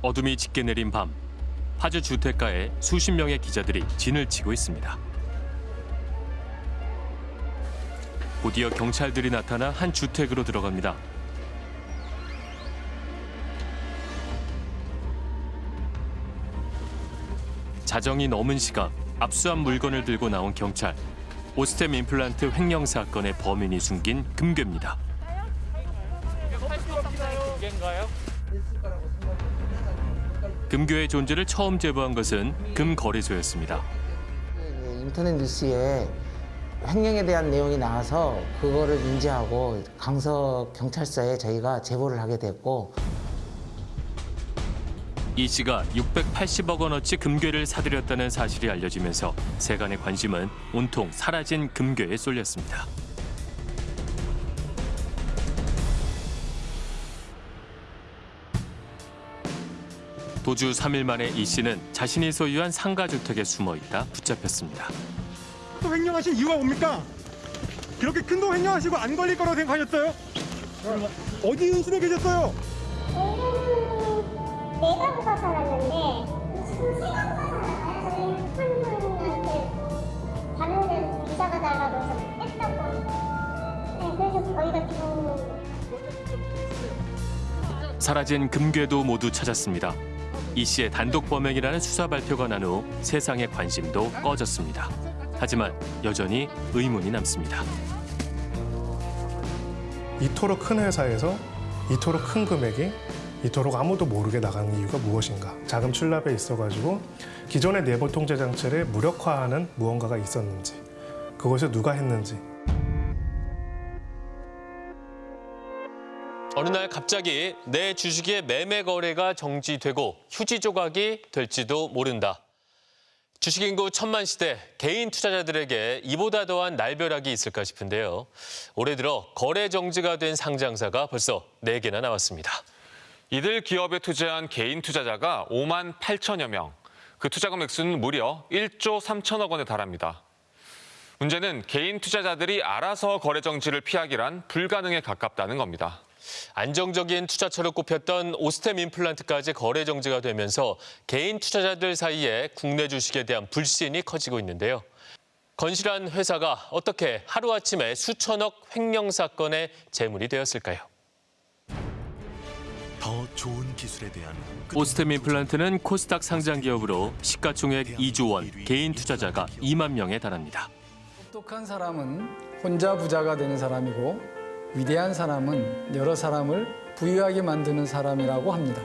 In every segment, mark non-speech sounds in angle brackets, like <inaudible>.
어둠이 짙게 내린 밤 파주 주택가에 수십 명의 기자들이 진을 치고 있습니다. 곧이어 경찰들이 나타나 한 주택으로 들어갑니다. 자정이 넘은 시각 압수한 물건을 들고 나온 경찰. 오스템 임플란트 횡령 사건의 범인이 숨긴 금괴입니다. 금괴의 존재를 처음 제보한 것은 금거래소였습니다. 그 인터넷 뉴스에 횡령에 대한 내용이 나와서 그거를 인지하고 강서 경찰서에 저희가 제보를 하게 됐고 이 씨가 680억 원어치 금괴를 사들였다는 사실이 알려지면서 세간의 관심은 온통 사라진 금괴에 쏠렸습니다. 도주 3일 만에 이 씨는 자신이 소유한 상가주택에 숨어 있다 붙잡혔습니다. 또 횡령하신 이유가 뭡니까? 그렇게 큰 돈 횡령하시고 안 걸릴 거라고 생각하셨어요? 어디 의심에 계셨어요? 내가 데 달라고. 네, 그래서 저희가 지금 사라진 금괴도 모두 찾았습니다. 이 씨의 단독 범행이라는 수사 발표가 난 후 세상의 관심도 꺼졌습니다. 하지만 여전히 의문이 남습니다. 이토록 큰 회사에서 이토록 큰 금액이 이토록 아무도 모르게 나가는 이유가 무엇인가? 자금 출납에 있어가지고 기존의 내부 통제 장치를 무력화하는 무언가가 있었는지, 그것을 누가 했는지, 어느 날 갑자기 내 주식의 매매 거래가 정지되고 휴지 조각이 될지도 모른다. 주식 인구 천만 시대 개인 투자자들에게 이보다 더한 날벼락이 있을까 싶은데요. 올해 들어 거래 정지가 된 상장사가 벌써 네개나 나왔습니다. 이들 기업에 투자한 개인 투자자가 5만 8천여 명. 그 투자 금 액수는 무려 1조 3천억 원에 달합니다. 문제는 개인 투자자들이 알아서 거래 정지를 피하기란 불가능에 가깝다는 겁니다. 안정적인 투자처로 꼽혔던 오스템 임플란트까지 거래 정지가 되면서 개인 투자자들 사이에 국내 주식에 대한 불신이 커지고 있는데요. 건실한 회사가 어떻게 하루아침에 수천억 횡령 사건의 재물이 되었을까요? 더 좋은 기술에 대한 오스템 임플란트는 코스닥 상장 기업으로 시가총액 2조 원, 개인 투자자가 2만 명에 달합니다. 똑똑한 사람은 혼자 부자가 되는 사람이고 위대한 사람은 여러 사람을 부유하게 만드는 사람이라고 합니다.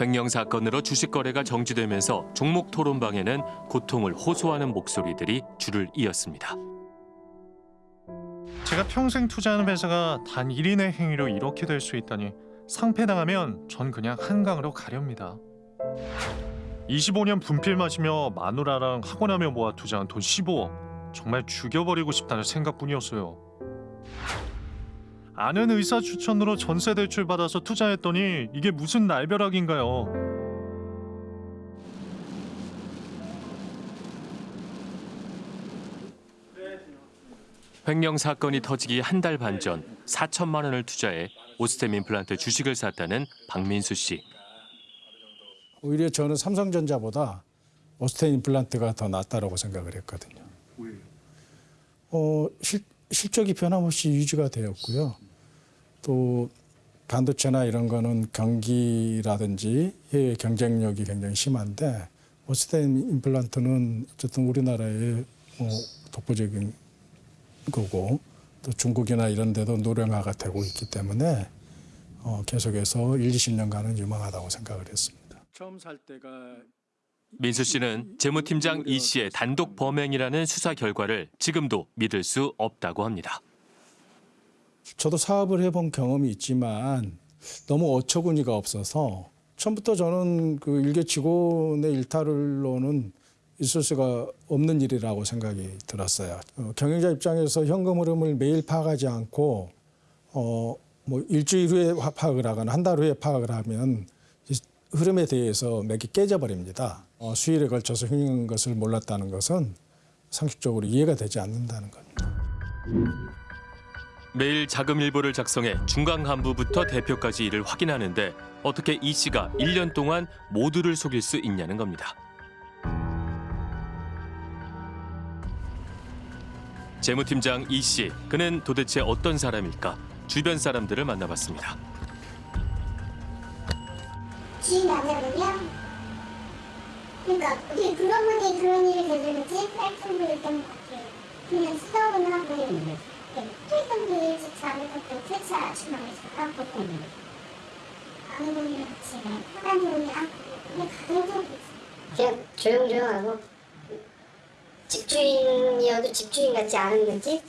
횡령 사건으로 주식 거래가 정지되면서 종목 토론방에는 고통을 호소하는 목소리들이 줄을 이었습니다. 제가 평생 투자하는 회사가 단 1인의 행위로 이렇게 될 수 있다니 상패당하면 전 그냥 한강으로 가렵니다. 25년 분필 마시며 마누라랑 학원하며 모아 투자한 돈 15억 정말 죽여버리고 싶다는 생각뿐이었어요. 아는 의사 추천으로 전세 대출 받아서 투자했더니 이게 무슨 날벼락인가요? 횡령 사건이 터지기 한 달 반 전 4천만 원을 투자해 오스템 임플란트 주식을 샀다는 박민수 씨. 오히려 저는 삼성전자보다 오스테인 임플란트가 더 낫다라고 생각을 했거든요. 어, 실, 실적이 변함없이 유지가 되었고요. 또 반도체나 이런 거는 경기라든지 해외 경쟁력이 굉장히 심한데 오스테인 임플란트는 어쨌든 우리나라의 어, 독보적인 거고 또 중국이나 이런 데도 노령화가 되고 있기 때문에 어, 계속해서 1, 20년간은 유망하다고 생각을 했습니다. 처음 살 때가 민수 씨는 재무팀장 이 씨의 단독 범행이라는 수사 결과를 지금도 믿을 수 없다고 합니다. 저도 사업을 해본 경험이 있지만 너무 어처구니가 없어서 처음부터 저는 그 일개 직원의 일탈로는 있을 수가 없는 일이라고 생각이 들었어요. 어, 경영자 입장에서 현금 흐름을 매일 파악하지 않고 어, 뭐 일주일 후에 화- 파악을 하거나 한 달 후에 파악을 하면 이 흐름에 대해서 맥이 깨져버립니다. 어, 수일에 걸쳐서 횡령한 것을 몰랐다는 것은 상식적으로 이해가 되지 않는다는 겁니다. 매일 자금 일보를 작성해 중간 간부부터 대표까지 일을 확인하는데 어떻게 이 씨가 1년 동안 모두를 속일 수 있냐는 겁니다. 재무팀장 이 씨, 그는 도대체 어떤 사람일까? 주변 사람들을 만나봤습니다. 주인 남자분이요? 그러니까 어떻게 그런 분이 그런 일을 저지르지? 때문 같아요. 그냥 수업은 하고 퇴근 비일치 않을 것도 퇴차 주말에서 하고 아는 분이랑 같이 하는 분이랑 그냥 적이 있어요. 그냥 조용조용하고 집주인이어도 집주인 같지 않은 느낌?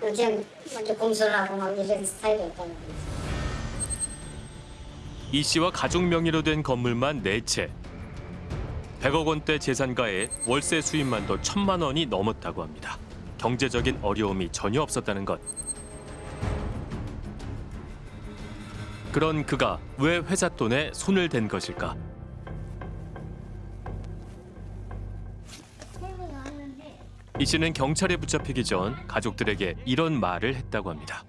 그냥 먼저 공소를 하고 막 이런 스타일이었다는 거죠. 이 씨와 가족 명의로 된 건물만 네채 100억 원대 재산가에 월세 수입만도 천만 원이 넘었다고 합니다. 경제적인 어려움이 전혀 없었다는 것. 그런 그가 왜 회사 돈에 손을 댄 것일까? 이 씨는 경찰에 붙잡히기 전 가족들에게 이런 말을 했다고 합니다.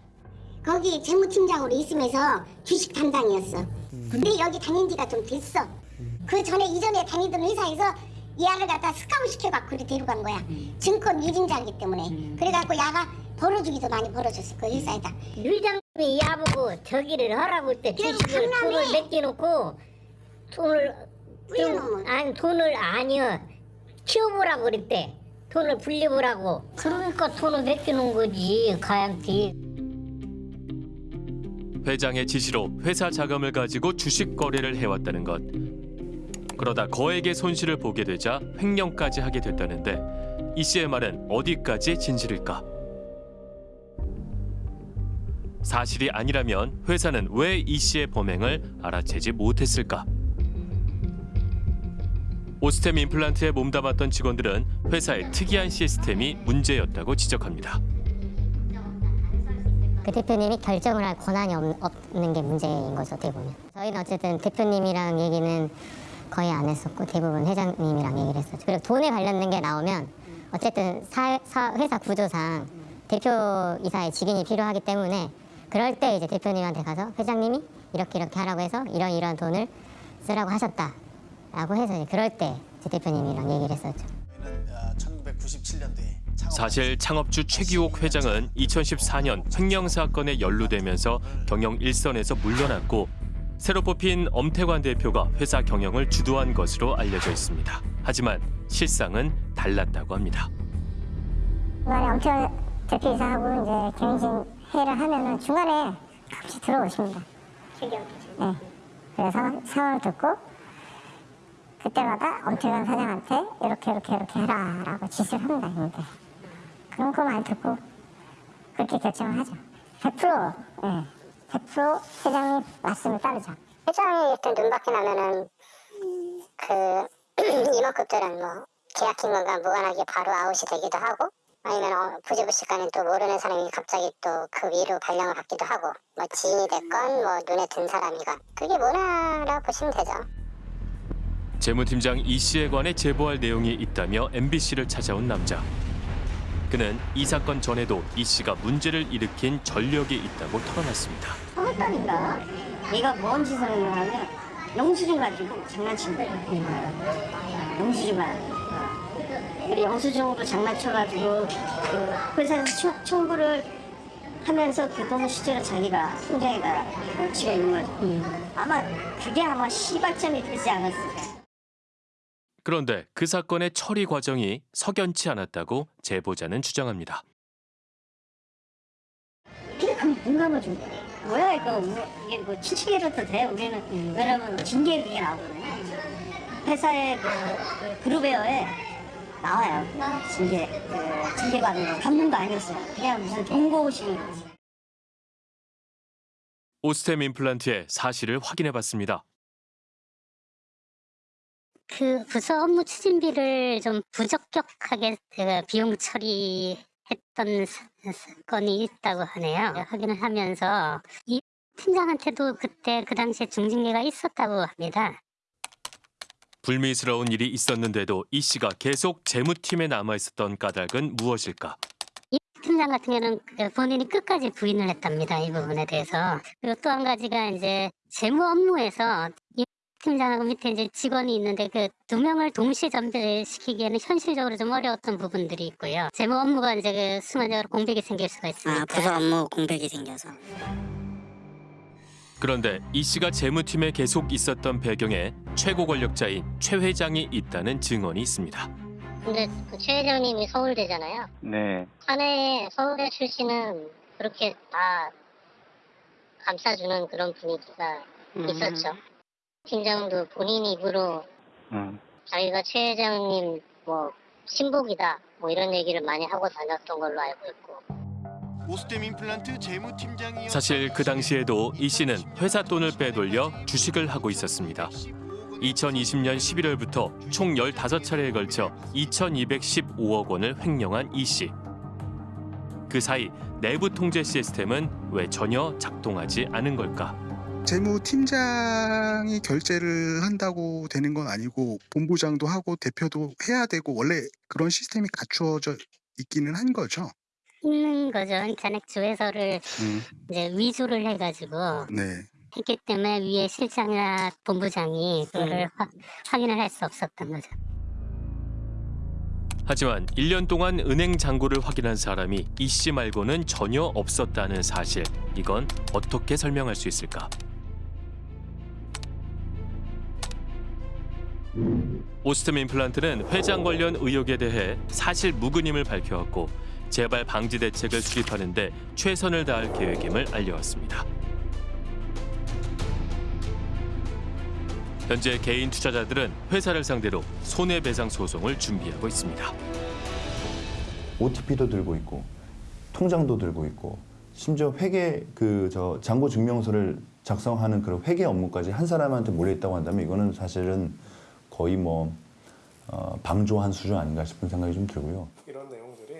거기 재무팀장으로 있으면서 주식 담당이었어. 근데 여기 다닌 지가 좀 됐어. 그 전에 이전에 다니던 회사에서 얘를 갖다 스카웃 시켜갖고 이렇게 데려간 거야. 증권 유진자이기 때문에. 그래갖고 야가 벌어주기도 많이 벌어줬어 그 회사에다. 회장님이 야보고 저기를 하라고 할때 그럼 주식을 돈을 맡겨놓고 돈을 뿌려놓으면. 아니 돈을 아니요 키워보라고 그랬대 돈을 불려보라고 그러니까 돈을 맡겨놓은 거지 가양티 회장의 지시로 회사 자금을 가지고 주식 거래를 해왔다는 것. 그러다 거액의 손실을 보게 되자 횡령까지 하게 됐다는데 이 씨의 말은 어디까지 진실일까? 사실이 아니라면 회사는 왜 이 씨의 범행을 알아채지 못했을까? 오스템 임플란트에 몸담았던 직원들은 회사의 특이한 시스템이 문제였다고 지적합니다. 그 대표님이 결정을 할 권한이 없, 없는 게 문제인 거죠 어떻게 보면 저희는 어쨌든 대표님이랑 얘기는 거의 안 했었고 대부분 회장님이랑 얘기를 했었죠 그리고 돈에 관련된 게 나오면 어쨌든 사, 사- 회사 구조상 대표이사의 직인이 필요하기 때문에 그럴 때 이제 대표님한테 가서 회장님이 이렇게 이렇게 하라고 해서 이런 이런 돈을 쓰라고 하셨다라고 해서 이제 그럴 때 이제 대표님이랑 얘기를 했었죠. 1997년도에 사실 창업주 최기옥 회장은 2014년 횡령 사건에 연루되면서 경영 일선에서 물러났고 새로 뽑힌 엄태관 대표가 회사 경영을 주도한 것으로 알려져 있습니다. 하지만 실상은 달랐다고 합니다. 중간에 엄청 대표이사하고 이제 경영진 회의를 하면은 중간에 같이 들어오십니다. 네. 그래서 상황을 듣고 그때마다 엄태관 사장한테 이렇게 이렇게 이렇게 해라라고 지시를 합니다. 근데 그런 거만 듣고 그렇게 결정을 하죠. 100% 예. 100% 회장님 말씀을 따르죠. 회장이 일단 눈밖에 나면은 그 <clears throat> 임원급들은 뭐 계약인 건가 무관하게 바로 아웃이 되기도 하고 아니면 어, 부지부식간에 또 모르는 사람이 갑자기 또 그 위로 발령을 받기도 하고 뭐 지인이 됐건 뭐 눈에 든 사람이건 그게 뭐나라고 보시면 되죠. 재무팀장 이 씨에 관해 제보할 내용이 있다며 MBC를 찾아온 남자. 그는 이 사건 전에도 이 씨가 문제를 일으킨 전력이 있다고 털어놨습니다. 했다니까. 얘가 뭔 짓을 했냐면 영수증 가지고 장난친 거야. 영수증 가지고. 그리고 영수증으로 장난쳐가지고 그 회사에서 청- 청구를 하면서 그 돈을 실제로 자기가 통장에다 걸치고 있는 거죠. 아마 그게 아마 시발점이 되지 않았을까. 그런데 그 사건의 처리 과정이 석연치 않았다고 제보자는 주장합니다. 공감을 준. 뭐야 이거 뭐, 이게 뭐 친척이라도 돼 우리는 왜냐면 징계 그게 나오거든요. 회사의 그, 그 그룹웨어에 나와요. 징계 그 징계 받는 거 감동도 아니었어요. 그냥 무슨 경고식인 거지. 오스템 임플란트의 사실을 확인해봤습니다. 그 부서 업무 추진비를 좀 부적격하게 그 비용 처리했던 사- 사건이 있다고 하네요. 확인을 하면서 이 팀장한테도 그때 그 당시에 중징계가 있었다고 합니다. 불미스러운 일이 있었는데도 이 씨가 계속 재무팀에 남아있었던 까닭은 무엇일까? 이 팀장 같은 경우는 그 본인이 끝까지 부인을 했답니다. 이 부분에 대해서. 그리고 또 한 가지가 이제 재무 업무에서 이 팀장하고 밑에 이제 직원이 있는데 그 두 명을 동시에 전배시키기에는 현실적으로 좀 어려웠던 부분들이 있고요. 재무 업무가 이제 그 순간적으로 공백이 생길 수가 있습니다. 아, 부서 업무 공백이 생겨서. 그런데 이 씨가 재무팀에 계속 있었던 배경에 최고 권력자인 최 회장이 있다는 증언이 있습니다. 근데 그 최 회장님이 서울대잖아요. 네. 사내 서울대 출신은 그렇게 다 감싸주는 그런 분위기가 있었죠. 팀장도 본인 입으로 음. 자기가 최 회장님 뭐 신복이다 뭐 이런 얘기를 많이 하고 다녔던 걸로 알고 있고 오스템 임플란트 재무팀장이었던 사실 그 당시에도 이 씨는 회사 돈을 빼돌려 주식을 하고 있었습니다. 2020년 11월부터 총 15차례에 걸쳐 2,215억 원을 횡령한 이 씨. 그 사이 내부 통제 시스템은 왜 전혀 작동하지 않은 걸까? 재무팀장이 결제를 한다고 되는 건 아니고 본부장도 하고 대표도 해야 되고 원래 그런 시스템이 갖추어져 있기는 한 거죠. 있는 거죠. 잔액 조회서를 음, 이제 위조를 해가지고 네. 했기 때문에 위에 실장이나 본부장이 그거를 확- 확인을 할 수 없었던 거죠. 하지만 1년 동안 은행 잔고를 확인한 사람이 이 씨 말고는 전혀 없었다는 사실. 이건 어떻게 설명할 수 있을까? 오스템 임플란트는 회장 관련 의혹에 대해 사실 무근임을 밝혀왔고 재발 방지 대책을 수립하는 데 최선을 다할 계획임을 알려왔습니다. 현재 개인 투자자들은 회사를 상대로 손해배상 소송을 준비하고 있습니다. OTP도 들고 있고 통장도 들고 있고 심지어 회계 그 저 잔고 증명서를 작성하는 그런 회계 업무까지 한 사람한테 몰려 있다고 한다면 이거는 사실은 거의 뭐 어, 방조한 수준 아닌가 싶은 생각이 좀 들고요. 이런 내용들이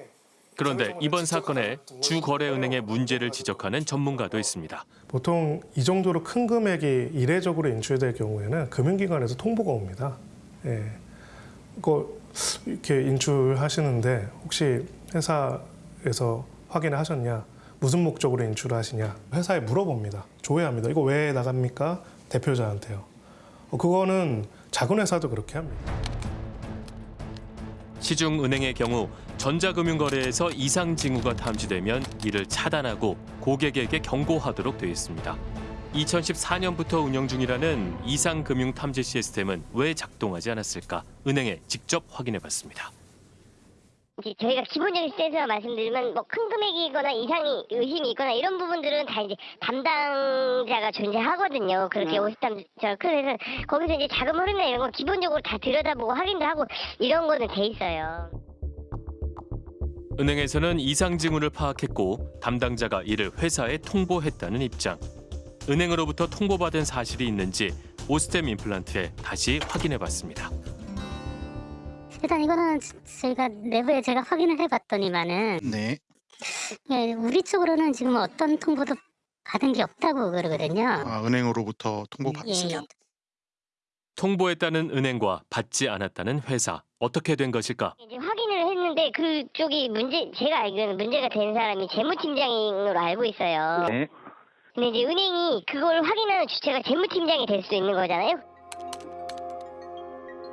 그런데 이번 사건에 주거래은행의 문제를 지적하는 전문가도 있습니다. 보통 이 정도로 큰 금액이 이례적으로 인출될 경우에는 금융기관에서 통보가 옵니다. 예. 이거 이렇게 인출하시는데 혹시 회사에서 확인을 하셨냐? 무슨 목적으로 인출을 하시냐? 회사에 물어봅니다. 조회합니다. 이거 왜 나갑니까? 대표자한테요. 어, 그거는 작은 회사도 그렇게 합니다. 시중은행의 경우 전자금융거래에서 이상 징후가 탐지되면 이를 차단하고 고객에게 경고하도록 되어 있습니다. 2014년부터 운영 중이라는 이상 금융 탐지 시스템은 왜 작동하지 않았을까? 은행에 직접 확인해 봤습니다. 이제 저희가 기본적인 스탠스만 말씀드리면 뭐 큰 금액이거나 이상이 의심이 있거나 이런 부분들은 다 이제 담당자가 존재하거든요. 그렇게 오십담 저 그래서 거기서 이제 자금 흐름이나 이런 거 기본적으로 다 들여다보고 확인도 하고 이런 거는 돼 있어요. 은행에서는 이상 징후를 파악했고 담당자가 이를 회사에 통보했다는 입장. 은행으로부터 통보받은 사실이 있는지 오스템 임플란트에 다시 확인해 봤습니다. 일단 이거는 저희가 내부에 제가 확인을 해봤더니만은 네. 예, 우리 쪽으로는 지금 어떤 통보도 받은 게 없다고 그러거든요. 아, 은행으로부터 통보 예, 받으시죠? 예. 통보했다는 은행과 받지 않았다는 회사. 어떻게 된 것일까? 이제 확인을 했는데 그쪽이 문제 제가 알기로는 문제가 된 사람이 재무팀장으로 알고 있어요. 네. 근데 이제 은행이 그걸 확인하는 주체가 재무팀장이 될 수 있는 거잖아요.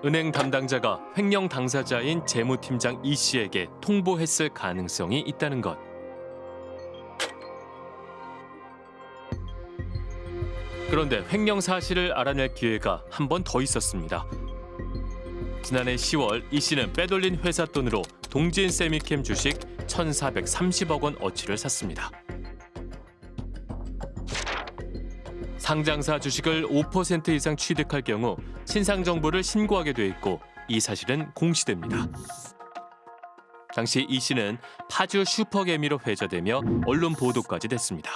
은행 담당자가 횡령 당사자인 재무팀장 이 씨에게 통보했을 가능성이 있다는 것. 그런데 횡령 사실을 알아낼 기회가 한 번 더 있었습니다. 지난해 10월 이 씨는 빼돌린 회사 돈으로 동진 세미캠 주식 1,430억 원 어치를 샀습니다. 상장사 주식을 5% 이상 취득할 경우 신상 정보를 신고하게 돼 있고 이 사실은 공시됩니다. 당시 이 씨는 파주 슈퍼개미로 회자되며 언론 보도까지 됐습니다.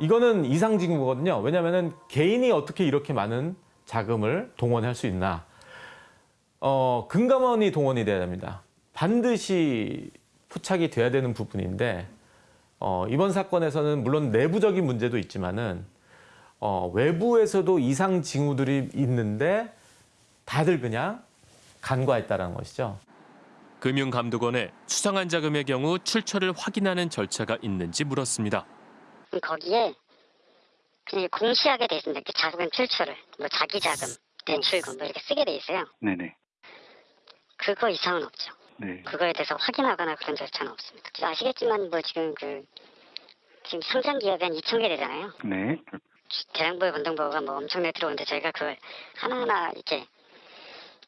이거는 이상 징후거든요. 왜냐하면 개인이 어떻게 이렇게 많은 자금을 동원할 수 있나? 어, 금감원이 동원이 돼야 됩니다. 반드시 포착이 돼야 되는 부분인데 어, 이번 사건에서는 물론 내부적인 문제도 있지만은 어, 외부에서도 이상 징후들이 있는데 다들 그냥 간과했다라는 것이죠. 금융감독원에 수상한 자금의 경우 출처를 확인하는 절차가 있는지 물었습니다. 거기에 그냥 공시하게 돼 있습니다. 그 자금 출처를 뭐 자기 자금, 대출금 뭐 이렇게 쓰게 돼 있어요. 네네. 그거 이상은 없죠. 네. 그거에 대해서 확인하거나 그런 절차는 없습니다. 아시겠지만 뭐 지금 그 지금 상장 기업이 한 2천 개 되잖아요. 네. 대량보의 건동보가 뭐 엄청나게 들어오는데 저희가 그걸 하나하나 이렇게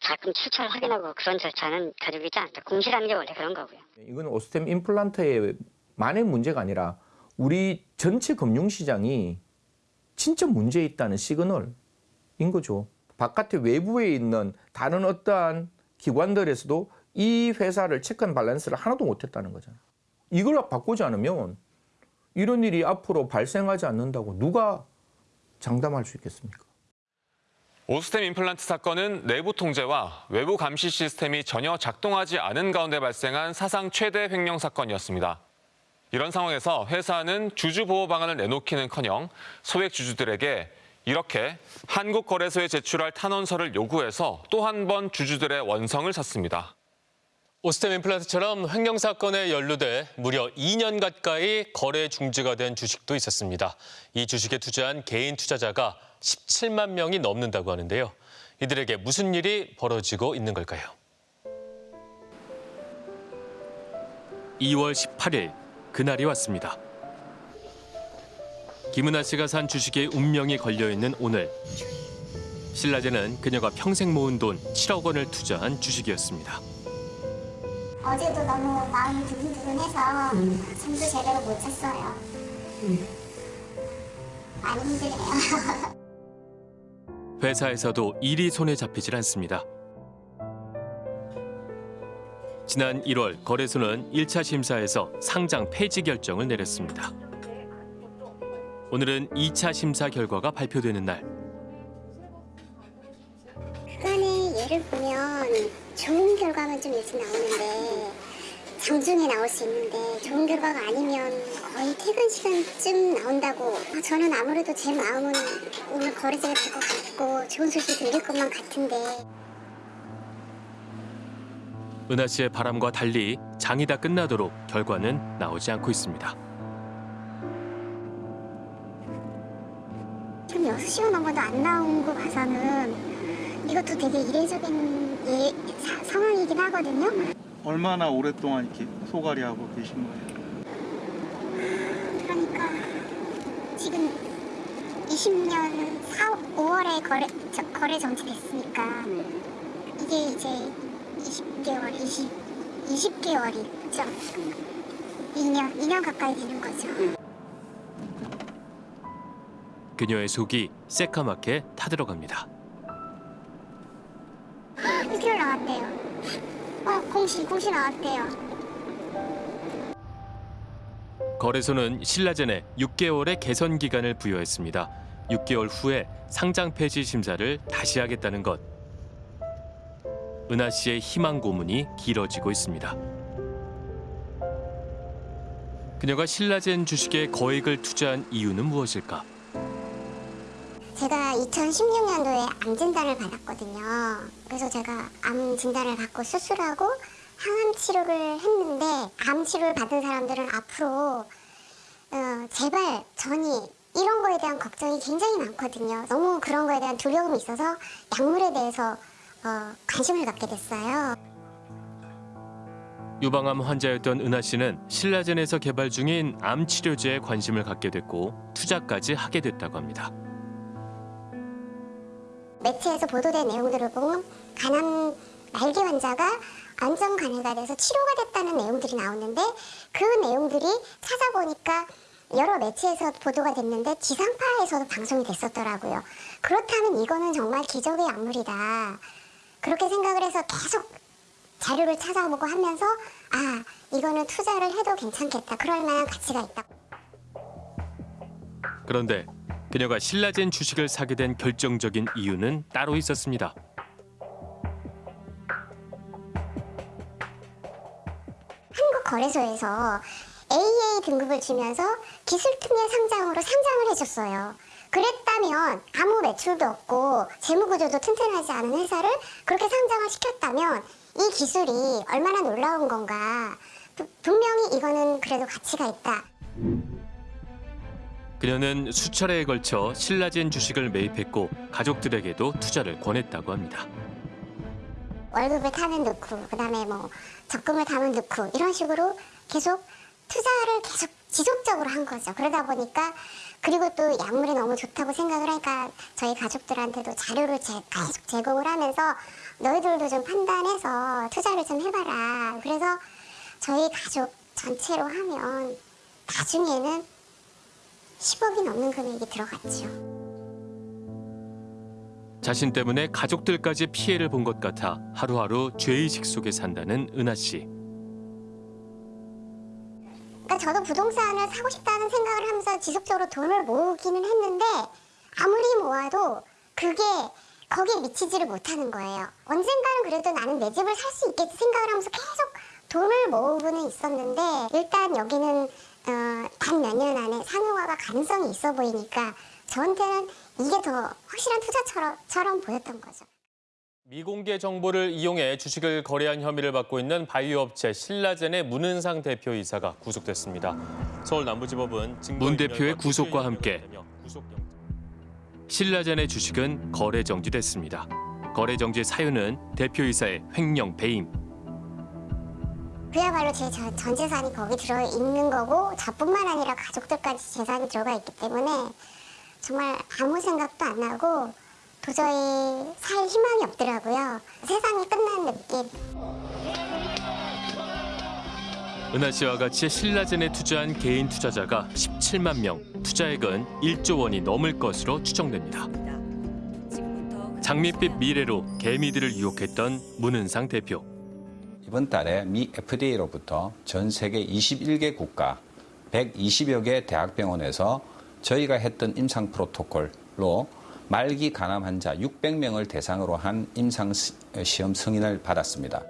자금 출처를 확인하고 그런 절차는 가지고 있지 않다. 공시라는 게 원래 그런 거고요. 이건 오스템 임플란트만의 문제가 아니라 우리 전체 금융시장이 진짜 문제 있다는 시그널인 거죠. 바깥에 외부에 있는 다른 어떠한 기관들에서도 이 회사를 check and balance를 하나도 못했다는 거잖아요. 이걸 바꾸지 않으면 이런 일이 앞으로 발생하지 않는다고 누가 장담할 수 있겠습니까? 오스템 임플란트 사건은 내부 통제와 외부 감시 시스템이 전혀 작동하지 않은 가운데 발생한 사상 최대 횡령 사건이었습니다. 이런 상황에서 회사는 주주 보호 방안을 내놓기는커녕 소액 주주들에게 이렇게 한국거래소에 제출할 탄원서를 요구해서 또 한 번 주주들의 원성을 샀습니다. 오스템 임플란트처럼 횡령 사건에 연루돼 무려 2년 가까이 거래 중지가 된 주식도 있었습니다. 이 주식에 투자한 개인 투자자가 17만 명이 넘는다고 하는데요. 이들에게 무슨 일이 벌어지고 있는 걸까요? 2월 18일 그날이 왔습니다. 김은아 씨가 산 주식에 운명이 걸려 있는 오늘. 신라제는 그녀가 평생 모은 돈 7억 원을 투자한 주식이었습니다. 어제도 너무 마음이 두근두근해서 잠도 제대로 못 잤어요. 많이 힘들어요. <laughs> 회사에서도 일이 손에 잡히질 않습니다. 지난 1월 거래소는 1차 심사에서 상장 폐지 결정을 내렸습니다. 오늘은 2차 심사 결과가 발표되는 날. 그간의 예를 보면 좋은 결과만 좀 일찍 나오는데 장중에 나올 수 있는데 좋은 결과가 아니면 거의 퇴근 시간쯤 나온다고 아, 저는 아무래도 제 마음은 오늘 거래제가 될 것 같고 좋은 소식 들릴 것만 같은데 은하 씨의 바람과 달리 장이 다 끝나도록 결과는 나오지 않고 있습니다. 지금 6시간 넘어도 안 나온 거 봐서는 이것도 되게 이례적인 예, 사- 상황이긴 하거든요. 얼마나 오랫동안 이렇게 소갈이 하고 계신 거예요? 그러니까 지금 20년 4, 5월에 거래 저, 거래 정지됐으니까 이게 이제 20개월, 20 20개월이죠. 2년, 2년 가까이 되는 거죠. 그녀의 속이 새까맣게 타들어갑니다. 6개월 나왔대요. 어, 공시, 공시 나왔대요. 거래소는 신라젠에 6개월의 개선 기간을 부여했습니다. 6개월 후에 상장 폐지 심사를 다시 하겠다는 것. 은하 씨의 희망 고문이 길어지고 있습니다. 그녀가 신라젠 주식에 거액을 투자한 이유는 무엇일까? 제가 2016년도에 암 진단을 받았거든요. 그래서 제가 암 진단을 받고 수술하고 항암 치료를 했는데 암 치료를 받은 사람들은 앞으로 어, 제발 전이 이런 거에 대한 걱정이 굉장히 많거든요. 너무 그런 거에 대한 두려움이 있어서 약물에 대해서 어, 관심을 갖게 됐어요. 유방암 환자였던 은하 씨는 신라젠에서 개발 중인 암 치료제에 관심을 갖게 됐고 투자까지 하게 됐다고 합니다. 매체에서 보도된 내용들을 보면 간암 말기 환자가 안전 간해가 돼서 치료가 됐다는 내용들이 나오는데 그 내용들이 찾아보니까 여러 매체에서 보도가 됐는데 지상파에서도 방송이 됐었더라고요. 그렇다면 이거는 정말 기적의 약물이다. 그렇게 생각을 해서 계속 자료를 찾아보고 하면서 아 이거는 투자를 해도 괜찮겠다. 그럴 만한 가치가 있다. 그런데 그녀가 신라젠 주식을 사게 된 결정적인 이유는 따로 있었습니다. 한국 거래소에서 AA 등급을 주면서 기술특례 상장으로 상장을 해줬어요. 그랬다면 아무 매출도 없고 재무구조도 튼튼하지 않은 회사를 그렇게 상장을 시켰다면 이 기술이 얼마나 놀라운 건가. 부- 분명히 이거는 그래도 가치가 있다. 그녀는 수차례에 걸쳐 신라젠 주식을 매입했고 가족들에게도 투자를 권했다고 합니다. 월급을 타면 넣고 그다음에 뭐 적금을 타면 넣고 이런 식으로 계속 투자를 계속 지속적으로 한 거죠. 그러다 보니까 그리고 또 약물이 너무 좋다고 생각을 하니까 저희 가족들한테도 자료를 제, 계속 제공을 하면서 너희들도 좀 판단해서 투자를 좀 해봐라. 그래서 저희 가족 전체로 하면 나중에는 10억이 넘는 금액이 들어갔죠. 자신 때문에 가족들까지 피해를 본 것 같아 하루하루 죄의식 속에 산다는 은하 씨. 그러니까 저도 부동산을 사고 싶다는 생각을 하면서 지속적으로 돈을 모으기는 했는데 아무리 모아도 그게 거기에 미치지를 못하는 거예요. 언젠가는 그래도 나는 내 집을 살 수 있겠지 생각을 하면서 계속 돈을 모으고는 있었는데 일단 여기는 어, 단몇 년 안에 상용화가 가능성이 있어 보이니까 저한테는 이게 더 확실한 투자처럼 처럼 보였던 거죠. 미공개 정보를 이용해 주식을 거래한 혐의를 받고 있는 바이오 업체 신라젠의 문은상 대표이사가 구속됐습니다. 서울 남부지법은 문 대표의 구속과 함께 신라젠의 주식은 거래 정지됐습니다. 거래 정지 사유는 대표이사의 횡령 배임. 그야말로 제 전 재산이 거기 들어 있는 거고 저뿐만 아니라 가족들까지 재산이 들어가 있기 때문에 정말 아무 생각도 안 나고 도저히 살 희망이 없더라고요. 세상이 끝난 느낌. 은하 씨와 같이 신라젠에 투자한 개인 투자자가 17만 명, 투자액은 1조 원이 넘을 것으로 추정됩니다. 장밋빛 미래로 개미들을 유혹했던 문은상 대표. 이번 달에 미 FDA로부터 전 세계 21개 국가 120여 개 대학병원에서 저희가 했던 임상 프로토콜로 말기 간암 환자 600명을 대상으로 한 임상 시- 시험 승인을 받았습니다.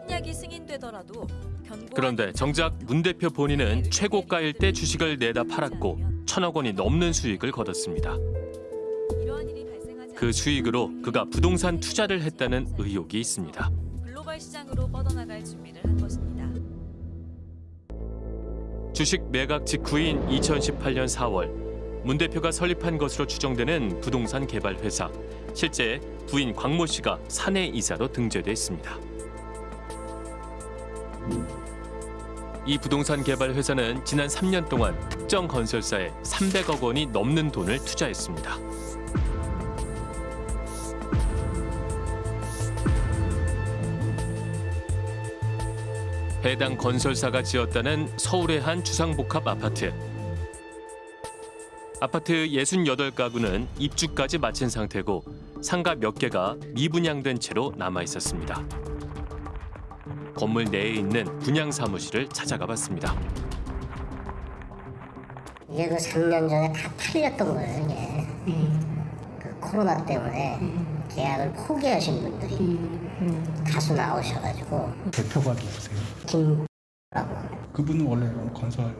그런데 정작 문 대표 본인은 최고가일 때 주식을 내다 팔았고 천억 원이 넘는 수익을 거뒀습니다. 그 수익으로 그가 부동산 투자를 했다는 의혹이 있습니다. 시장으로 뻗어나갈 준비를 한 것입니다. 주식 매각 직후인 2018년 4월 문 대표가 설립한 것으로 추정되는 부동산 개발 회사. 실제 부인 광모 씨가 사내 이사로 등재돼 있습니다. 이 부동산 개발 회사는 지난 3년 동안 특정 건설사에 300억 원이 넘는 돈을 투자했습니다. 해당 건설사가 지었다는 서울의 한 주상복합 아파트. 아파트 68가구는 입주까지 마친 상태고 상가 몇 개가 미분양된 채로 남아 있었습니다. 건물 내에 있는 분양 사무실을 찾아가 봤습니다. 이게 그 3년 전에 다 팔렸던 거예요, 이게. 그 코로나 때문에 계약을 포기하신 분들이 다수 나오셔가지고 대표가 누구세요? 김 그분은 원래 건설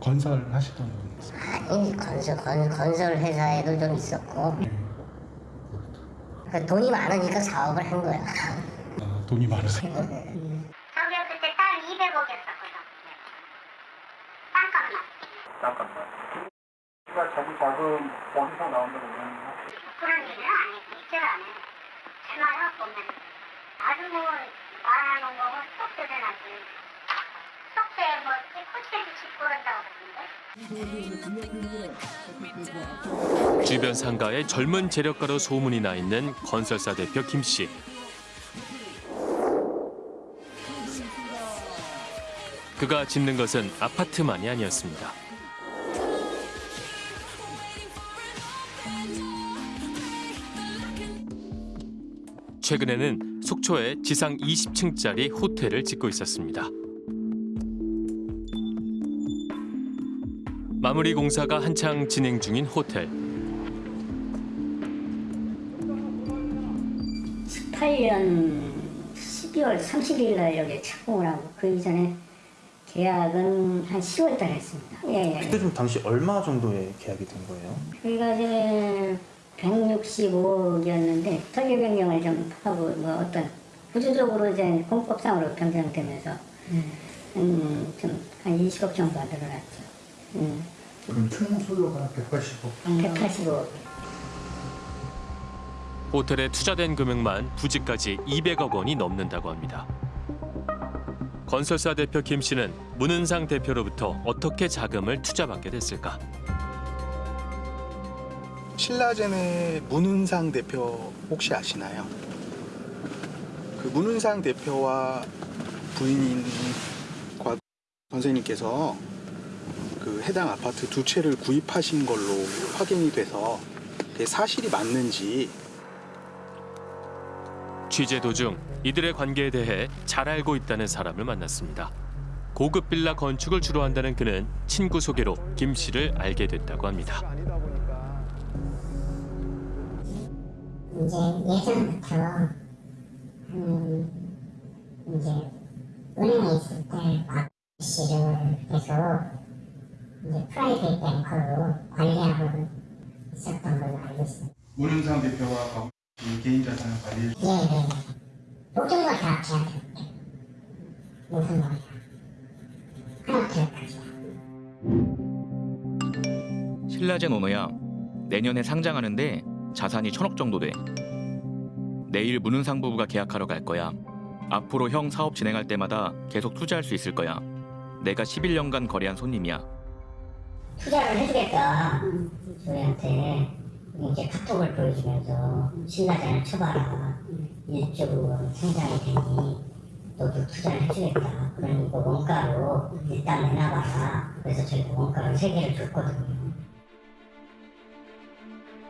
건설 하시던 분이세요. 아니 건설 건, 건설 회사에도 좀 있었고 그 돈이 많으니까 사업을 한 거야. 아, 돈이 많으세요. 저기가 그때 딸 200억이었었거든. 땅값만. 잠깐만. 그러니까 자기 자금 어디서 나온다고 그러는 그런 얘기는 안 했고, 입절 안 해. 제 말은 보면 아주 뭐 말하는 거고 쏙 뜯어나지. 속세 뭐 코치를 짓고 그러는데. 주변 상가에 젊은 재력가로 소문이 나 있는 건설사 대표 김 씨. 그가 짓는 것은 아파트만이 아니었습니다. 최근에는 속초에 지상 20층짜리 호텔을 짓고 있었습니다. 마무리 공사가 한창 진행 중인 호텔. 18년 12월 30일 날 여기 착공을 하고 그 이전에 계약은 한 10월 달에 했습니다. 예, 예. 그때 좀 당시 얼마 정도의 계약이 된 거예요? 저희가 이제 165억이었는데 설계 변경을 좀 하고 뭐 어떤 구조적으로 이제 공법상으로 변경되면서 음, 좀한 20억 정도가 늘어났죠. 음. 그럼 총 소요가 180억. 185억. 호텔에 투자된 금액만 부지까지 200억 원이 넘는다고 합니다. 건설사 대표 김 씨는 문은상 대표로부터 어떻게 자금을 투자받게 됐을까? 신라젠의 문은상 대표 혹시 아시나요? 그 문은상 대표와 부인인 곽 선생님께서 그 해당 아파트 두 채를 구입하신 걸로 확인이 돼서 사실이 맞는지 취재 도중 이들의 관계에 대해 잘 알고 있다는 사람을 만났습니다. 고급 빌라 건축을 주로 한다는 그는 친구 소개로 김 씨를 알게 됐다고 합니다. 이제 예전부터 음, 이제 은행에 있을 때막 씨를 계속 이제 프라이빗 뱅커로 관리하고 있었던 걸로 알고 있어요. 문은상 대표와 개인 자산을 관리해 예, 예, 예. 모든 걸다 맡겨. 모든 걸 다. 하나 기억하지 신라젠 오너야 내년에 상장하는데 자산이 천억 정도 돼. 내일 문은상 부부가 계약하러 갈 거야. 앞으로 형 사업 진행할 때마다 계속 투자할 수 있을 거야. 내가 11년간 거래한 손님이야. 투자를 해주겠다. 저희한테 이제 카톡을 보여주면서 신라전을 쳐봐라. 일적으로 성장이 되니 너도 투자를 해주겠다. 그러니 그 원가로 일단 내놔봐라. 그래서 저희가 원가를 세 개를 줬거든요.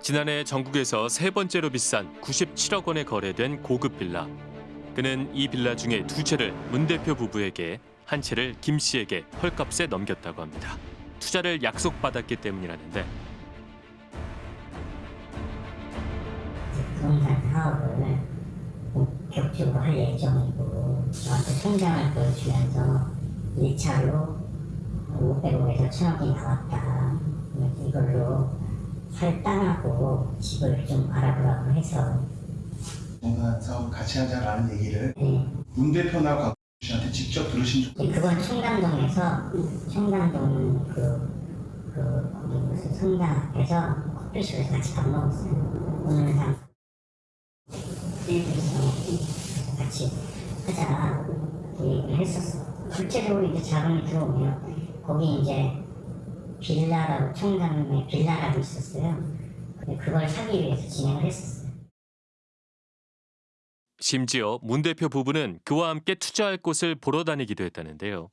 지난해 전국에서 세 번째로 비싼 97억 원에 거래된 고급 빌라. 그는 이 빌라 중에 두 채를 문 대표 부부에게 한 채를 김 씨에게 헐값에 넘겼다고 합니다. 투자를 약속받았기 때문이라는데 부동산 사업을 본격적으로 할 예정이고 저한테 통장을 보여주면서 1차로 500억에서 1000억이 나왔다. 이걸로 살 땅하고 집을 좀 알아보라고 해서 부동산 사업을 같이 하자라는 얘기를 문 대표나 곽 씨한테 직접 들으신 적 그건 청담동에서 청담동 그, 그 거기 무슨 성당 앞에서 커피숍에서 같이 밥 먹었어요. 오늘 상 그래서 같이 하자 그 얘기를 했었어. 실제로 이제 자금이 들어오면 거기 이제 빌라라고 청담동에 빌라라고 있었어요. 근데 그걸 사기 위해서 진행을 했었어요. 심지어 문 대표 부부는 그와 함께 투자할 곳을 보러 다니기도 했다는데요.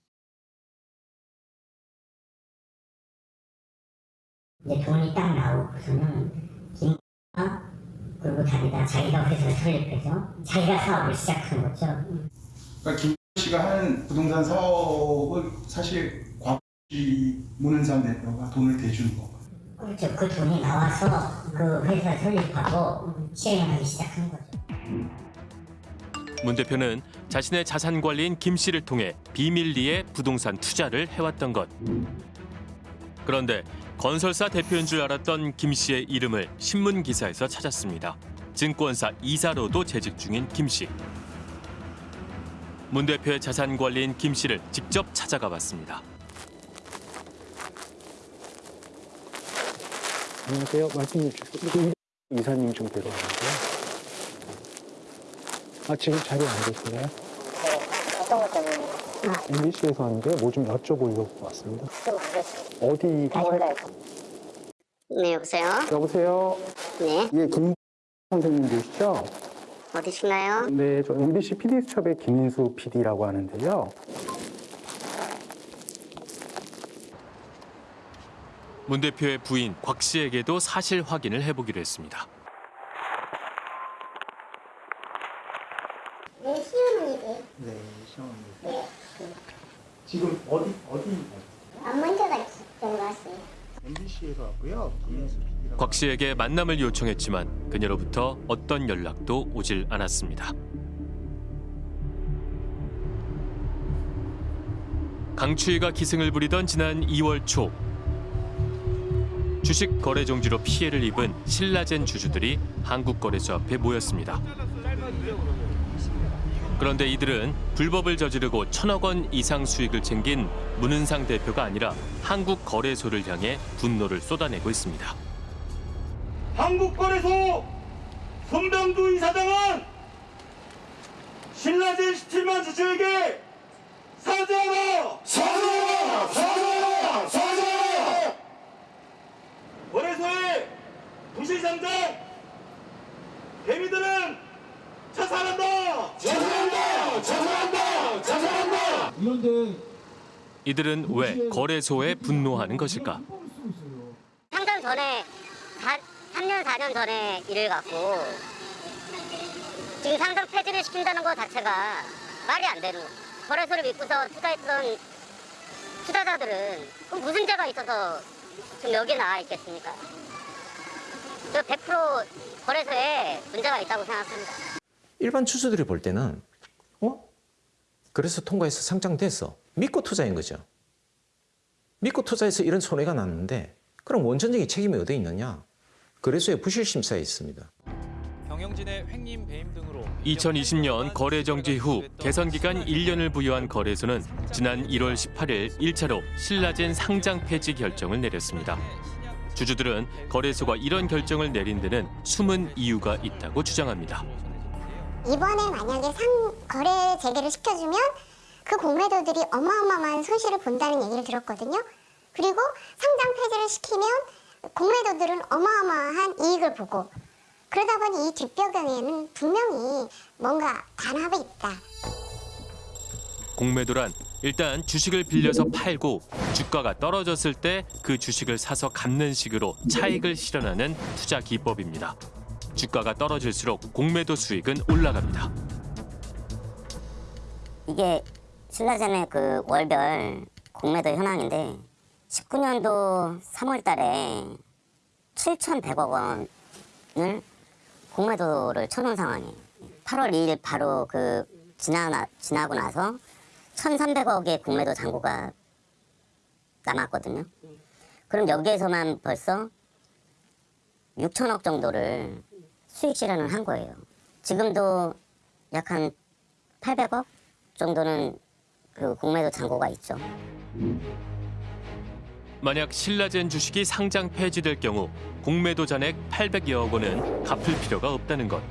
이제 돈이 딱 나오고서는 김가 그리고 자기가 자기가 회사를 설립해서 자기가 사업을 시작한 거죠. 그러니까 김 씨가 하는 부동산 사업을 사실 문은상 대표가 돈을 대주는 거. 그렇죠. 그 돈이 나와서 그 회사 설립하고 시행하기 시작한 거죠. 문 대표는 자신의 자산 관리인 김 씨를 통해 비밀리에 부동산 투자를 해왔던 것. 그런데 건설사 대표인 줄 알았던 김 씨의 이름을 신문 기사에서 찾았습니다. 증권사 이사로도 재직 중인 김 씨. 문 대표의 자산 관리인 김 씨를 직접 찾아가 봤습니다. 안녕하세요. 말씀 주시고 이사님 좀 뵈러 왔는데요. 아 지금 자리에 안 계신가요? 어떤 것 때문에? MBC에서 왔는데 뭐 좀 여쭤보려고 왔습니다. 어디? 네, 여보세요? 여보세요. 네, 예, 김 선생님 되시죠? 어디신가요? 네, 저 MBC PD 수첩의 김인수 PD라고 하는데요. 문 대표의 부인 곽 씨에게도 사실 확인을 해보기로 했습니다. 네, 시어머니들. 네, 시어머니. 지금 어디 어디? 안 먼저 갔던 것 같아요. MBC에서 왔고요. 김인수 PD라고. 곽 씨에게 만남을 요청했지만 그녀로부터 어떤 연락도 오질 않았습니다. 강추위가 기승을 부리던 지난 2월 초 주식 거래 정지로 피해를 입은 신라젠 주주들이 한국거래소 앞에 모였습니다. 그런데 이들은 불법을 저지르고 천억 원 이상 수익을 챙긴 문은상 대표가 아니라 한국거래소를 향해 분노를 쏟아내고 있습니다. 한국거래소 손병두 이사장은 신라젠 17만 주주에게 사죄하라! 사죄하라! 사죄하라! 사죄하라! 거래소의 부실상장 개미들은 자살한다! 자살한다! 자살한다! 자살한다! 이런데 이들은 왜 거래소에 분노하는 것일까? 상장 전에 3년 4년 전에 일을 갖고 지금 상장 폐지를 시킨다는 것 자체가 말이 안 되는. 거래소를 믿고서 투자했던 투자자들은 그 무슨 죄가 있어서 지금 여기에 나와 있겠습니까? 저 100% 거래소에 문제가 있다고 생각합니다. 일반 주주들이 볼 때는 어? 그래서 통과해서 상장됐어. 믿고 투자인 거죠. 믿고 투자해서 이런 손해가 났는데 그럼 원천적인 책임이 어디 있느냐? 거래소의 부실 심사에 있습니다. 경영진의 횡림 배임 등으로 2020년 거래 정지 후 개선 기간 1년을 부여한 거래소는 지난 1월 18일 1차로 신라젠 상장 폐지 결정을 내렸습니다. 주주들은 거래소가 이런 결정을 내린 데는 숨은 이유가 있다고 주장합니다. 이번에 만약에 상 거래 재개를 시켜주면 그 공매도들이 어마어마한 손실을 본다는 얘기를 들었거든요. 그리고 상장 폐지를 시키면 공매도들은 어마어마한 이익을 보고 그러다 보니 이 뒷배경에는 분명히 뭔가 단합이 있다. 공매도란 일단 주식을 빌려서 팔고 주가가 떨어졌을 때 그 주식을 사서 갚는 식으로 차익을 실현하는 투자 기법입니다. 주가가 떨어질수록 공매도 수익은 올라갑니다. 이게 신라젠의 그 월별 공매도 현황인데 19년도 3월 달에 7,100억 원을 공매도를 쳐놓은 상황이에요. 8월 2일 바로 그 지나, 지나고 나서 1,300억의 공매도 잔고가 남았거든요. 그럼 여기에서만 벌써 6천억 정도를 수익 실현을 한 거예요. 지금도 약 한 800억 정도는 그 공매도 잔고가 있죠. 만약 신라젠 주식이 상장 폐지될 경우 공매도 잔액 800여억 원은 갚을 필요가 없다는 것.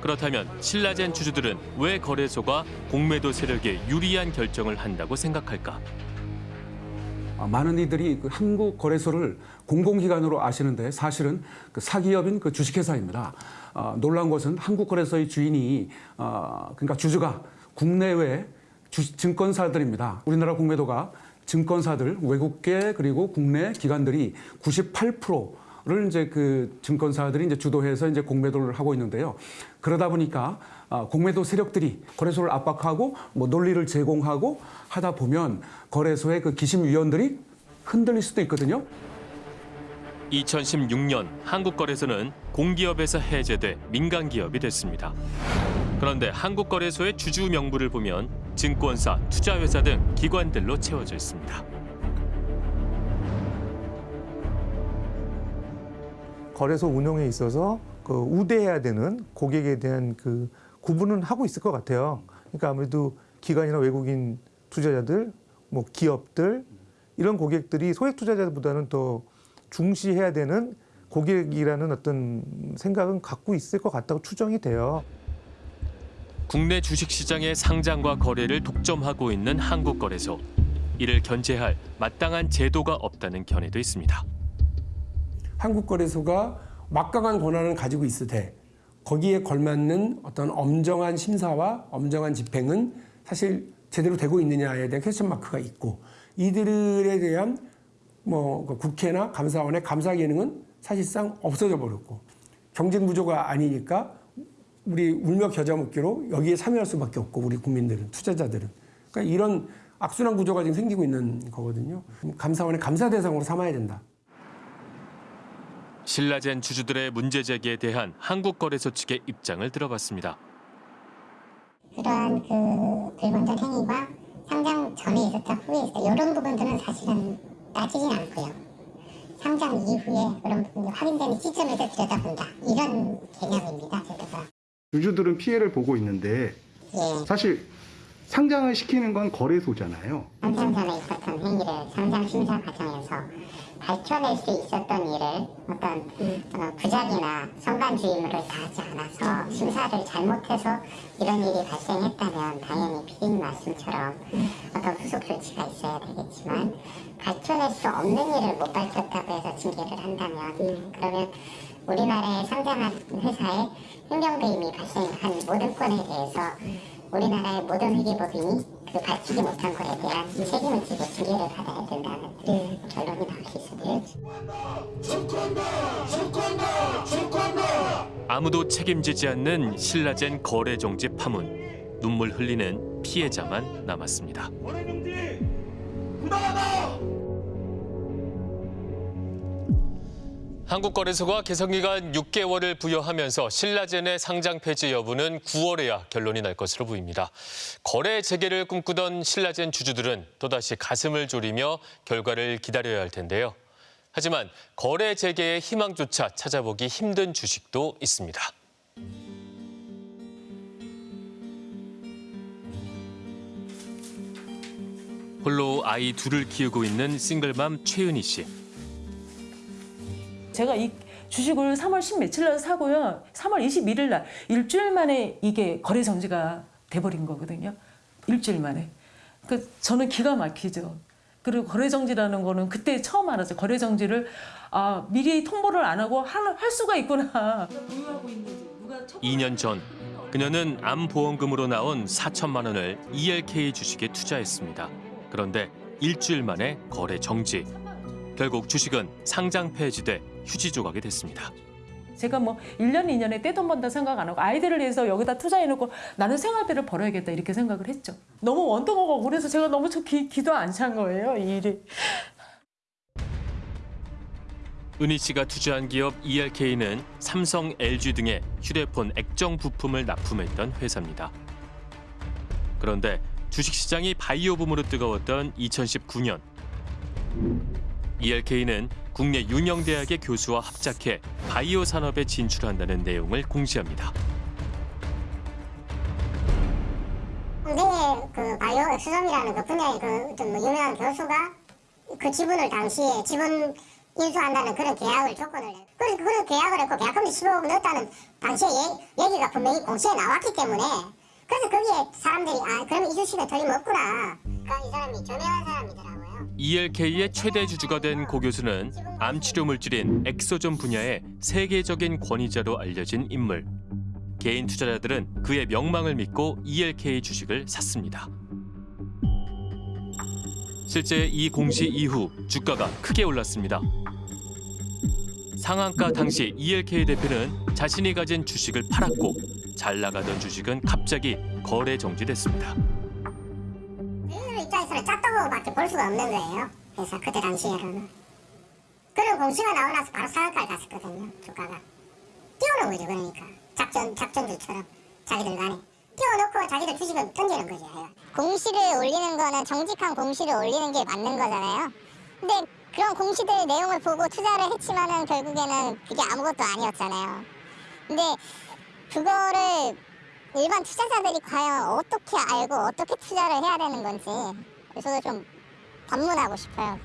그렇다면 신라젠 주주들은 왜 거래소가 공매도 세력에 유리한 결정을 한다고 생각할까? 아, 많은 이들이 그 한국 거래소를 공공기관으로 아시는데 사실은 그 사기업인 그 주식회사입니다. 아, 놀라운 것은 한국 거래소의 주인이 아, 그러니까 주주가 국내외 주, 증권사들입니다. 우리나라 공매도가 증권사들 외국계 그리고 국내 기관들이 98% 를 이제 그 증권사들이 이제 주도해서 이제 공매도를 하고 있는데요. 그러다 보니까 아, 공매도 세력들이 거래소를 압박하고 뭐 논리를 제공하고 하다 보면 거래소의 그 기심위원들이 흔들릴 수도 있거든요. 2016년 한국거래소는 공기업에서 해제돼 민간기업이 됐습니다. 그런데 한국거래소의 주주 명부를 보면 증권사, 투자회사 등 기관들로 채워져 있습니다. 거래소 운영에 있어서 그 우대해야 되는 고객에 대한 그 구분은 하고 있을 것 같아요. 그러니까 아무래도 기관이나 외국인 투자자들, 뭐 기업들 이런 고객들이 소액 투자자보다는 더 중시해야 되는 고객이라는 어떤 생각은 갖고 있을 것 같다고 추정이 돼요. 국내 주식시장의 상장과 거래를 독점하고 있는 한국거래소. 이를 견제할 마땅한 제도가 없다는 견해도 있습니다. 한국거래소가 막강한 권한을 가지고 있으되 거기에 걸맞는 어떤 엄정한 심사와 엄정한 집행은 사실 제대로 되고 있느냐에 대한 퀘스천 마크가 있고 이들에 대한 뭐 국회나 감사원의 감사 기능은 사실상 없어져 버렸고 경쟁 구조가 아니니까 우리 울며 겨자 먹기로 여기에 참여할 수밖에 없고 우리 국민들은 투자자들은 그러니까 이런 악순환 구조가 지금 생기고 있는 거거든요. 감사원의 감사 대상으로 삼아야 된다. 신라젠 주주들의 문제 제기에 대한 한국거래소 측의 입장을 들어봤습니다. 그러한 그 불건전 행위가 상장 전에 있었다 후에 있었다 이런 부분들은 사실은 따지진 않고요. 상장 이후에 그런 부분이 확인되는 시점에서 들여다본다 이런 개념입니다. 제도가. 주주들은 피해를 보고 있는데 예. 사실 상장을 시키는 건 거래소잖아요. 상장 전에 있었던 행위를 상장 심사 과정에서 밝혀낼 수 있었던 일을 어떤 어, 부작이나 성간주의무를 다하지 않아서 심사를 잘못해서 이런 일이 발생했다면 당연히 피디님 말씀처럼 어떤 후속 조치가 있어야 되겠지만 밝혀낼 수 없는 일을 못 밝혔다고 해서 징계를 한다면 그러면 우리나라에 상장한 회사에 행정배임이 발생한 모든 건에 대해서 우리나라의 모든 회계법인이 그 밝히지 못한 것에 대한 책임을 지고 징계를 받아야 된다는 결론이 나올 수 있습니다. 아무도 책임지지 않는 신라젠 거래 정지 파문. 눈물 흘리는 피해자만 남았습니다. 한국거래소가 개성기간 6개월을 부여하면서 신라젠의 상장 폐지 여부는 9월에야 결론이 날 것으로 보입니다. 거래 재개를 꿈꾸던 신라젠 주주들은 또다시 가슴을 졸이며 결과를 기다려야 할 텐데요. 하지만 거래 재개의 희망조차 찾아보기 힘든 주식도 있습니다. 홀로 아이 둘을 키우고 있는 싱글맘 최은희 씨. 제가 이 주식을 3월 10 며칠 날 사고요. 3월 21일 날 일주일 만에 이게 거래 정지가 돼버린 거거든요. 일주일 만에. 그 저는 기가 막히죠. 그리고 거래 정지라는 거는 그때 처음 알았어요. 거래 정지를 아 미리 통보를 안 하고 할, 할 수가 있구나. 2년 전 그녀는 암보험금으로 나온 4천만 원을 ELK 주식에 투자했습니다. 그런데 일주일 만에 거래 정지. 결국 주식은 상장 폐지돼 휴지 조각이 됐습니다. 제가 뭐 1년, 2년에 떼돈 번다 생각 안 하고 아이들을 위해서 여기다 투자해놓고 나는 생활비를 벌어야겠다 이렇게 생각을 했죠. 너무 원통하고 그래서 제가 너무 저 기, 기도 안 찬 거예요, 이 일이. 은희 씨가 투자한 기업 ELK는 삼성, LG 등의 휴대폰 액정 부품을 납품했던 회사입니다. 그런데 주식시장이 바이오 붐으로 뜨거웠던 2019년 ELK는 국내 유명 대학의 교수와 합작해 바이오 산업에 진출한다는 내용을 공시합니다. 국내의 그 바이오 엑스점이라는 그 분야의 그뭐 유명한 교수가 그 지분을 당시에 지분 인수한다는 그런 계약을 조건을 내. 그래서 그런 계약을 했고 계약금리 15억 넣었다는 당시에 얘, 얘기가 분명히 공시에 나왔기 때문에 그래서 거기에 사람들이 아 그러면 이 주식은 틀림없구나. 그러니까 이 사람이 저명한 사람이더라고요. ELK의 최대 주주가 된 고 교수는 암 치료 물질인 엑소좀 분야의 세계적인 권위자로 알려진 인물. 개인 투자자들은 그의 명망을 믿고 ELK 주식을 샀습니다. 실제 이 공시 이후 주가가 크게 올랐습니다. 상한가 당시 ELK 대표는 자신이 가진 주식을 팔았고 잘 나가던 주식은 갑자기 거래 정지됐습니다. 입장에서는 짰다고밖에 볼 수가 없는 거예요. 그래서 그때 당시에는. 그리고 공시가 나오고 나서 바로 상한가를 갔었거든요. 주가가. 띄워놓은 거죠. 그러니까. 작전, 작전들처럼 자기들 간에. 띄워놓고 자기들 주식을 던지는 거죠. 공시를 올리는 거는 정직한 공시를 올리는 게 맞는 거잖아요. 근데 그런 공시들 내용을 보고 투자를 했지만은 결국에는 그게 아무것도 아니었잖아요. 근데 그거를 일반 투자자들이 과연 어떻게 알고 어떻게 투자를 해야 되는 건지 저도 좀 반문하고 싶어요.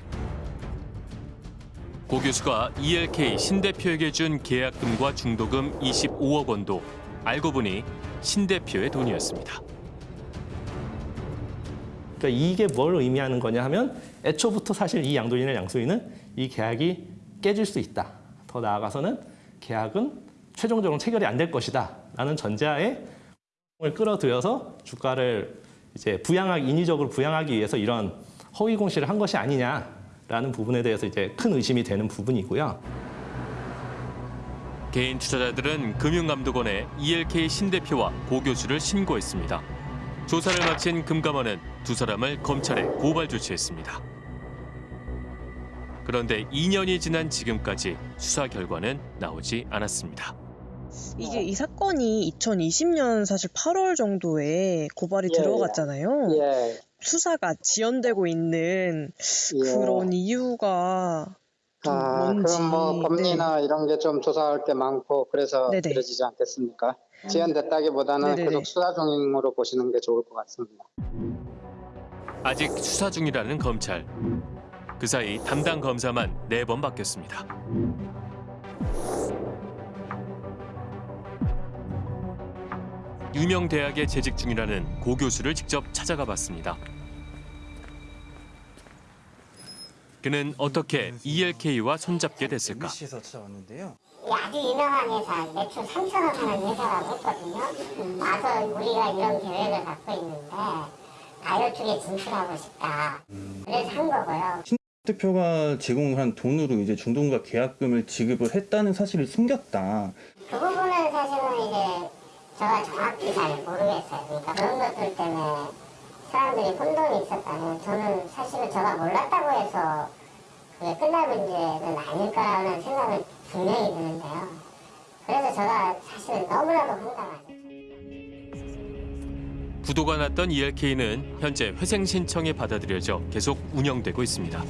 고 교수가 ELK 신 대표에게 준 계약금과 중도금 25억 원도 알고 보니 신 대표의 돈이었습니다. 그러니까 이게 뭘 의미하는 거냐 하면 애초부터 사실 이 양도인이나 양수인은 이 계약이 깨질 수 있다. 더 나아가서는 계약은 최종적으로 체결이 안 될 것이다. 라는 전제하에 을 끌어들여서 주가를 이제 부양하기 인위적으로 부양하기 위해서 이런 허위 공시를 한 것이 아니냐라는 부분에 대해서 이제 큰 의심이 되는 부분이고요. 개인 투자자들은 금융감독원에 ELK 신 대표와 고 교수를 신고했습니다. 조사를 마친 금감원은 두 사람을 검찰에 고발 조치했습니다. 그런데 2년이 지난 지금까지 수사 결과는 나오지 않았습니다. 이게 이 사건이 2020년 사실 8월 정도에 고발이 예, 들어갔잖아요. 예. 수사가 지연되고 있는 예. 그런 이유가 아, 뭔지. 그럼 뭐 법리나 이런 게 좀 조사할 게 많고 그래서 네네. 이뤄지지 않겠습니까? 지연됐다기보다는 네네네. 계속 수사 중으로 보시는 게 좋을 것 같습니다. 아직 수사 중이라는 검찰. 그 사이 담당 검사만 네 번 바뀌었습니다. 유명 대학에 재직 중이라는 고 교수를 직접 찾아가 봤습니다. 그는 어떻게 ELK와 손잡게 됐을까? MBC에서 찾아왔는데요. 아주 유명한 회사, 매출 3천억 하는 회사라고 했거든요. 와서 우리가 이런 계획을 갖고 있는데 아이오 쪽에 진출하고 싶다. 그래서 한 거고요. 대표가 제공한 돈으로 이제 중동과 계약금을 지급을 했다는 사실을 숨겼다. 그 부분은 사실은 이제 제가 정확히 잘 모르겠어요. 그러니까 그런 것들 때문에 사람들이 혼돈이 있었다면 저는 사실은 제가 몰랐다고 해서 그게 끝날 문제는 아닐까라는 생각을 분명히 드는데요. 그래서 제가 사실 너무나도 황당하죠. 부도가 났던 ELK는 현재 회생 신청이 받아들여져 계속 운영되고 있습니다.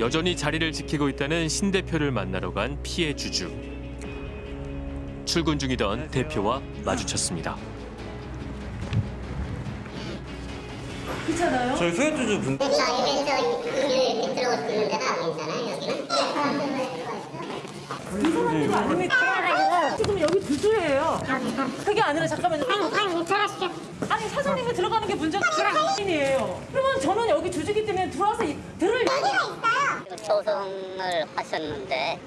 여전히 자리를 지키고 있다는 신 대표를 만나러 간 피해 주주. 출근 중이던 대표와 마주쳤습니다. 그렇잖아요. 저희 소액주주 분 들어올 수 있는 데가 아니잖아요, 여기는. 이 사람들이 아닙니까? 지금 여기 주주예요. 그게 아니라 잠깐만요. 아니, 들어가시죠. 아니 사장님이 들어가는 게 문제가 아니에요. 그러면 저는 여기 주주기 때문에 들어와서 이- 들을 소송을 하셨는데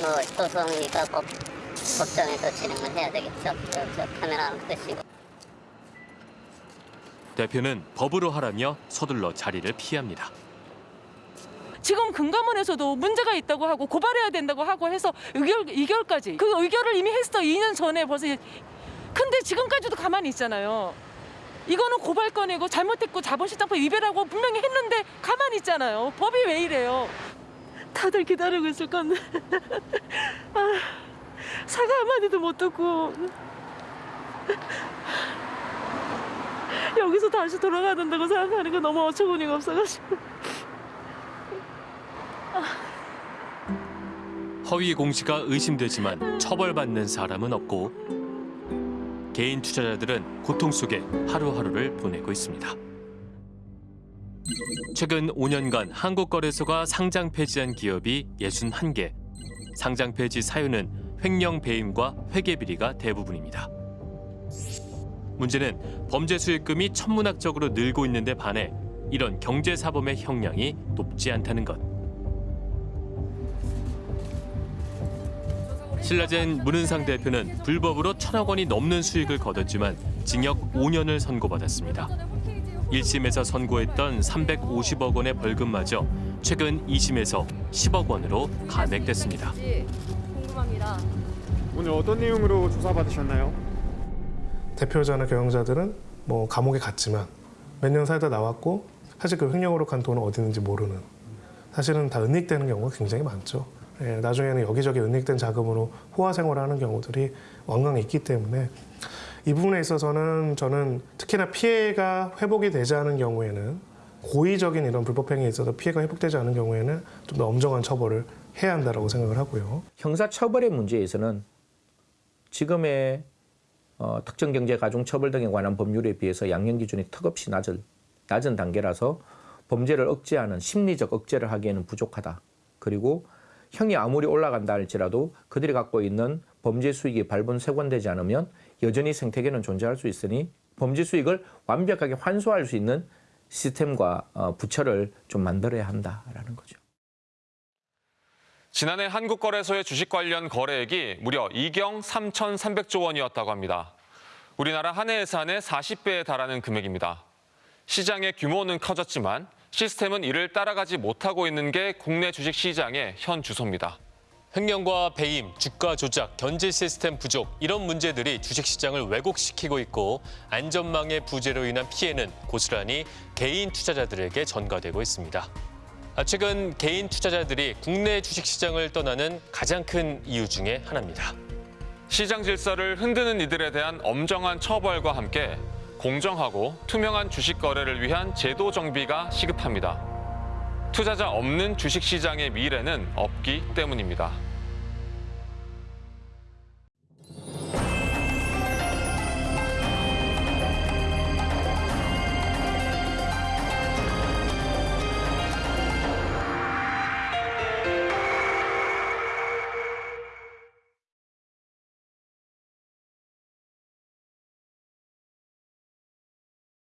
뭐 소송이니까 법, 법정에서 진행을 해야 되겠죠. 카메라는 끄시고. 대표는 법으로 하라며 서둘러 자리를 피합니다. 지금 금감원에서도 문제가 있다고 하고 고발해야 된다고 하고 해서 의결 의결까지 그 의결을 이미 했어 2년 전에 벌써 근데 지금까지도 가만히 있잖아요. 이거는 고발건이고 잘못했고 자본시장법 위배라고 분명히 했는데 가만히 있잖아요. 법이 왜 이래요? 다들 기다리고 있을 건데 <laughs> 아, 사과 한마디도 못 듣고 여기서 다시 돌아가야 된다고 생각하니까 너무 어처구니가 없어가지고 허위 공시가 의심되지만 처벌받는 사람은 없고 개인 투자자들은 고통 속에 하루하루를 보내고 있습니다. 최근 5년간 한국거래소가 상장 폐지한 기업이 61개. 상장 폐지 사유는 횡령 배임과 회계 비리가 대부분입니다. 문제는 범죄 수익금이 천문학적으로 늘고 있는데 반해 이런 경제 사범의 형량이 높지 않다는 것. 신라젠 문은상 대표는 불법으로 천억 원이 넘는 수익을 거뒀지만 징역 5년을 선고받았습니다. 1심에서 선고했던 350억 원의 벌금마저 최근 2심에서 10억 원으로 감액됐습니다. 궁금합니다. 오늘 어떤 내용으로 조사받으셨나요? 대표자나 경영자들은 뭐 감옥에 갔지만 몇 년 살다 나왔고 사실 그 횡령으로 간 돈은 어디 있는지 모르는 사실은 다 은닉되는 경우가 굉장히 많죠. 예, 나중에는 여기저기 은닉된 자금으로 호화 생활하는 경우들이 왕왕 있기 때문에 이 부분에 있어서는 저는 특히나 피해가 회복이 되지 않은 경우에는 고의적인 이런 불법 행위에 있어서 피해가 회복되지 않은 경우에는 좀 더 엄정한 처벌을 해야 한다고 생각을 하고요. 형사 처벌의 문제에서는 지금의 어, 특정 경제 가중 처벌 등에 관한 법률에 비해서 양형 기준이 턱없이 낮은 낮은 단계라서 범죄를 억제하는 심리적 억제를 하기에는 부족하다. 그리고 형이 아무리 올라간다 할지라도 그들이 갖고 있는 범죄 수익이 발본색원되지 않으면 여전히 생태계는 존재할 수 있으니 범죄 수익을 완벽하게 환수할 수 있는 시스템과 어, 부처를 좀 만들어야 한다라는 거죠. 지난해 한국거래소의 주식 관련 거래액이 무려 2경 3,300조 원이었다고 합니다. 우리나라 한 해 예산의 40배에 달하는 금액입니다. 시장의 규모는 커졌지만 시스템은 이를 따라가지 못하고 있는 게 국내 주식 시장의 현 주소입니다. 횡령과 배임, 주가 조작, 견제 시스템 부족 이런 문제들이 주식시장을 왜곡시키고 있고 안전망의 부재로 인한 피해는 고스란히 개인 투자자들에게 전가되고 있습니다. 아, 최근 개인 투자자들이 국내 주식시장을 떠나는 가장 큰 이유 중에 하나입니다. 시장 질서를 흔드는 이들에 대한 엄정한 처벌과 함께 공정하고 투명한 주식 거래를 위한 제도 정비가 시급합니다. 투자자 없는 주식시장의 미래는 없기 때문입니다.